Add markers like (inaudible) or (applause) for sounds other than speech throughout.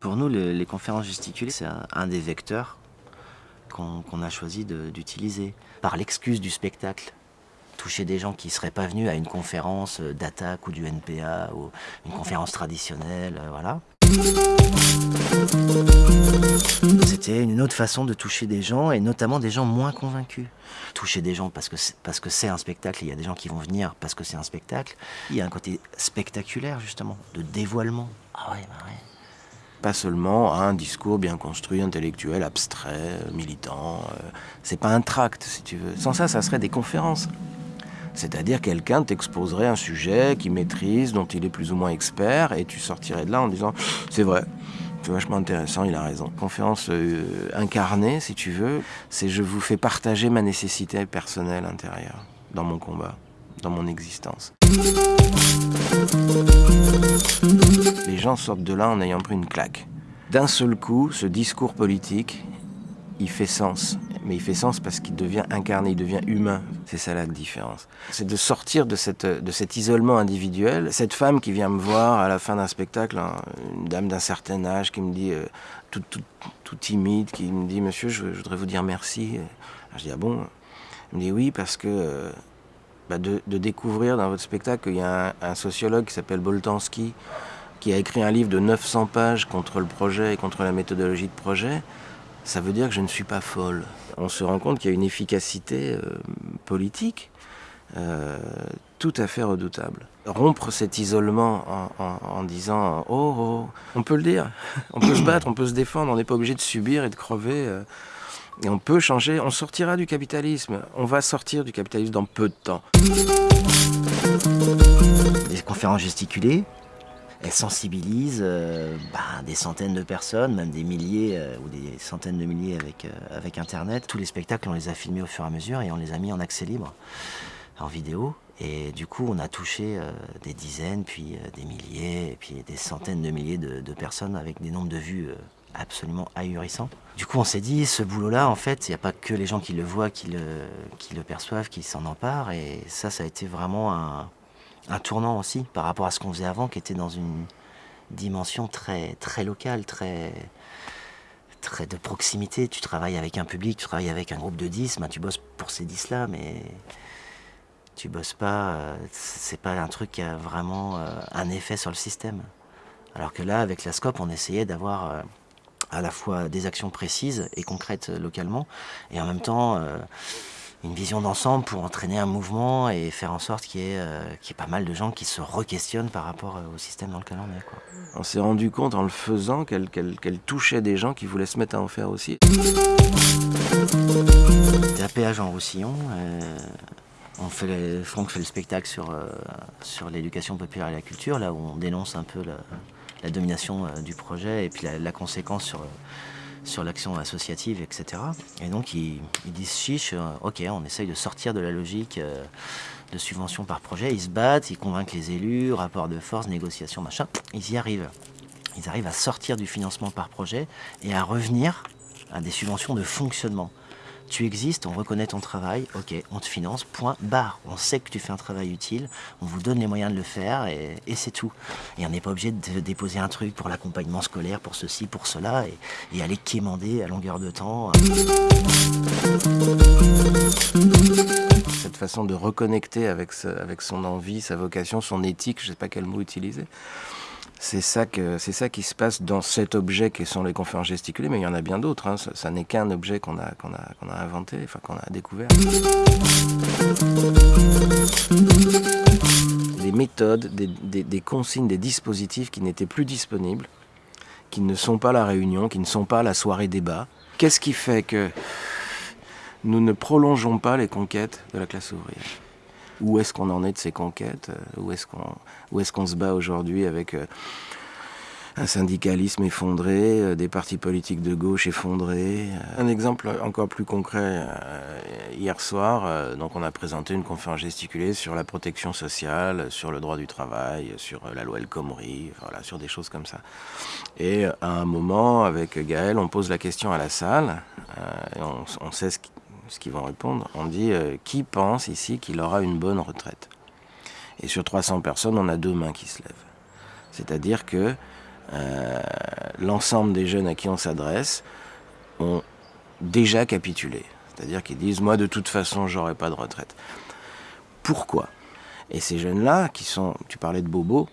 Pour nous, les conférences gesticulées, c'est un, des vecteurs qu'on a choisi d'utiliser. Par l'excuse du spectacle, toucher des gens qui ne seraient pas venus à une conférence d'attaque ou du NPA ou une conférence traditionnelle, euh, voilà. C'était une autre façon de toucher des gens, et notamment des gens moins convaincus. Toucher des gens parce que parce que c'est un spectacle, il y a des gens qui vont venir parce que c'est un spectacle. Il y a un côté spectaculaire, justement, de dévoilement. Ah ouais, bah ouais. Pas seulement un discours bien construit, intellectuel, abstrait, militant. Euh, c'est pas un tract, si tu veux. Sans ça, ça serait des conférences. C'est-à-dire quelqu'un t'exposerait un sujet qu'il maîtrise, dont il est plus ou moins expert, et tu sortirais de là en disant « c'est vrai, c'est vachement intéressant, il a raison ». Conférence euh, incarnée, si tu veux, c'est je vous fais partager ma nécessité personnelle intérieure dans mon combat, dans mon existence. Les gens sortent de là en ayant pris une claque. D'un seul coup, ce discours politique, il fait sens. Mais il fait sens parce qu'il devient incarné, il devient humain. C'est ça la différence. C'est de sortir de, cette, de cet isolement individuel. Cette femme qui vient me voir à la fin d'un spectacle, hein, une dame d'un certain âge qui me dit, euh, tout, tout, timide, qui me dit « Monsieur, je, voudrais vous dire merci. » Je dis « Ah bon ?» Elle me dit « Oui, parce que... Euh, bah, de, découvrir dans votre spectacle qu'il y a un, un sociologue qui s'appelle Boltanski, qui a écrit un livre de 900 pages contre le projet et contre la méthodologie de projet, ça veut dire que je ne suis pas folle. On se rend compte qu'il y a une efficacité euh, politique euh, tout à fait redoutable. Rompre cet isolement en, disant oh, oh, on peut le dire, on peut se battre, on peut se défendre, on n'est pas obligé de subir et de crever. Euh, et on peut changer, on sortira du capitalisme. On va sortir du capitalisme dans peu de temps. Les conférences gesticulées, elle sensibilise euh, bah, des centaines de personnes, même des milliers euh, ou des centaines de milliers avec, euh, avec Internet. Tous les spectacles, on les a filmés au fur et à mesure et on les a mis en accès libre, en vidéo. Et du coup, on a touché des dizaines, puis des milliers, puis des centaines de milliers de, de personnes avec des nombres de vues absolument ahurissants. Du coup, on s'est dit, ce boulot-là, en fait, il n'y a pas que les gens qui le voient, qui le, qui le perçoivent, qui s'en emparent. Et ça, ça a été vraiment un, un tournant aussi par rapport à ce qu'on faisait avant, qui était dans une dimension très, très locale, très, très de proximité. Tu travailles avec un public, tu travailles avec un groupe de 10, ben, tu bosses pour ces 10-là, mais tu bosses pas, euh, c'est pas un truc qui a vraiment euh, un effet sur le système. Alors que là, avec la SCOP, on essayait d'avoir euh, à la fois des actions précises et concrètes localement, et en même temps une vision d'ensemble pour entraîner un mouvement et faire en sorte qu'il y, ait euh, pas mal de gens qui se re-questionnent par rapport euh, au système dans lequel on est. Quoi. On s'est rendu compte en le faisant qu'elle touchait des gens qui voulaient se mettre à en faire aussi. À péage en Roussillon. Euh, on fait Franck fait le spectacle sur, sur l'éducation populaire et la culture, là où on dénonce un peu la, domination du projet et puis la, la conséquence sur sur l'action associative, etc. Et donc ils, disent chiche, euh, ok, on essaye de sortir de la logique euh, de subvention par projet, ils se battent, ils convainquent les élus, rapport de force, négociation, machin, ils y arrivent. Ils arrivent à sortir du financement par projet et à revenir à des subventions de fonctionnement tu existes, on reconnaît ton travail, ok, on te finance, point, barre. On sait que tu fais un travail utile, on vous donne les moyens de le faire et, c'est tout. Et on n'est pas obligé de déposer un truc pour l'accompagnement scolaire, pour ceci, pour cela, et, aller quémander à longueur de temps. Cette façon de reconnecter avec, avec son envie, sa vocation, son éthique, je ne sais pas quel mot utiliser, c'est ça, que, c'est ça qui se passe dans cet objet qui sont les conférences gesticulées, mais il y en a bien d'autres. Hein. Ça, n'est qu'un objet qu'on a, qu'on, a, qu'on a inventé, enfin qu'on a découvert. Des méthodes, des, des consignes, des dispositifs qui n'étaient plus disponibles, qui ne sont pas la réunion, qui ne sont pas la soirée débat. Qu'est-ce qui fait que nous ne prolongeons pas les conquêtes de la classe ouvrière? Où est-ce qu'on en est de ces conquêtes, euh, où est-ce qu'on est se bat aujourd'hui avec euh, un syndicalisme effondré, euh, des partis politiques de gauche effondrés. Un exemple encore plus concret, hier soir, donc on a présenté une conférence gesticulée sur la protection sociale, sur le droit du travail, sur la loi El Khomri, voilà, sur des choses comme ça. Et à un moment, avec Gaël, on pose la question à la salle, on, on sait ce qui ce qu'ils vont répondre. On dit euh, qui pense ici qu'il aura une bonne retraite? Et sur 300 personnes, on a deux mains qui se lèvent. C'est-à-dire que euh, l'ensemble des jeunes à qui on s'adresse ont déjà capitulé. C'est-à-dire qu'ils disent moi de toute façon j'aurai pas de retraite. Pourquoi? Et ces jeunes-là, qui sont, tu parlais de Bobo,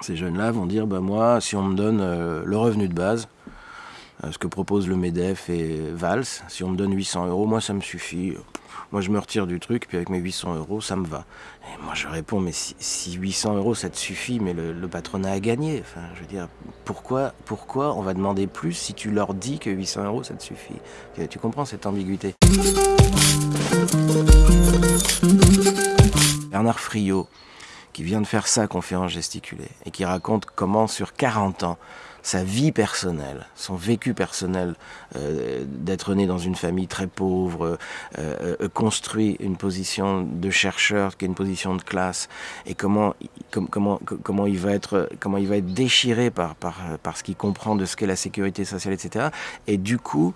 ces jeunes-là vont dire bah moi si on me donne euh, le revenu de base, ce que propose le MEDEF et Vals. Si on me donne 800 euros, moi ça me suffit. Moi je me retire du truc, puis avec mes 800 euros, ça me va. Et moi je réponds, mais si, 800 euros ça te suffit, mais le, patronat a gagné. Enfin, je veux dire, pourquoi, pourquoi on va demander plus si tu leur dis que 800 euros ça te suffit? Tu comprends cette ambiguïté? Bernard Friot, qui vient de faire sa conférence gesticulée et qui raconte comment sur 40 ans, sa vie personnelle, son vécu personnel euh, d'être né dans une famille très pauvre, euh, euh, construit une position de chercheur qui est une position de classe, et comment, comment, comment, il, va être, comment il va être déchiré par, par, par ce qu'il comprend de ce qu'est la sécurité sociale, etc. Et du coup,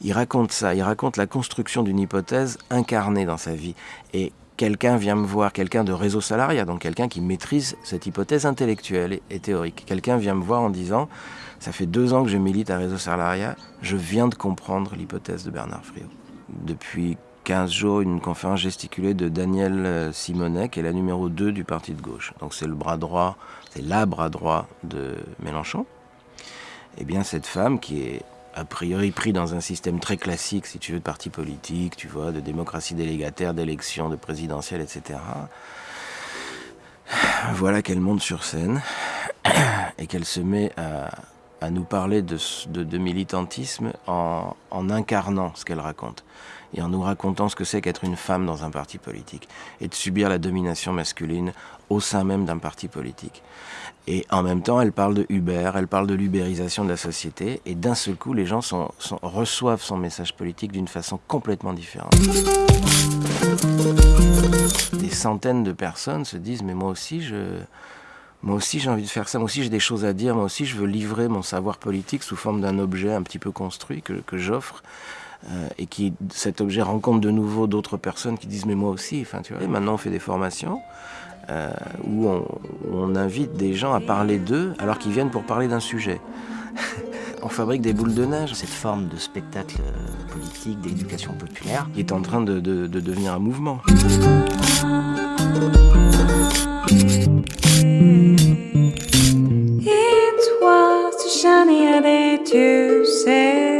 il raconte ça, il raconte la construction d'une hypothèse incarnée dans sa vie. Et quelqu'un vient me voir, quelqu'un de réseau salariat, donc quelqu'un qui maîtrise cette hypothèse intellectuelle et théorique. Quelqu'un vient me voir en disant, ça fait deux ans que je milite à réseau salariat, je viens de comprendre l'hypothèse de Bernard Friot. Depuis 15 jours, une conférence gesticulée de Daniel euh, Simonet, qui est la numéro 2 du parti de gauche. Donc c'est le bras droit, c'est la bras droit de Mélenchon. Eh bien cette femme qui est a priori pris dans un système très classique, si tu veux, de parti politique, tu vois, de démocratie délégataire, d'élection, de présidentielle, etc. Voilà qu'elle monte sur scène (coughs) et qu'elle se met à, nous parler de, militantisme en, incarnant ce qu'elle raconte et en nous racontant ce que c'est qu'être une femme dans un parti politique et de subir la domination masculine au sein même d'un parti politique. Et en même temps, elle parle de Uber, elle parle de l'ubérisation de la société, et d'un seul coup, les gens reçoivent son message politique d'une façon complètement différente. Des centaines de personnes se disent, mais moi aussi, je, moi aussi j'ai envie de faire ça, moi aussi j'ai des choses à dire, moi aussi je veux livrer mon savoir politique sous forme d'un objet un petit peu construit que, que j'offre. Euh, et qui cet objet rencontre de nouveau d'autres personnes qui disent mais moi aussi, enfin tu vois. Et maintenant on fait des formations euh, où, on, invite des gens à parler d'eux alors qu'ils viennent pour parler d'un sujet. (laughs) on fabrique des boules de neige. Cette forme de spectacle euh, politique, d'éducation populaire, qui est en train de, de, de devenir un mouvement. To say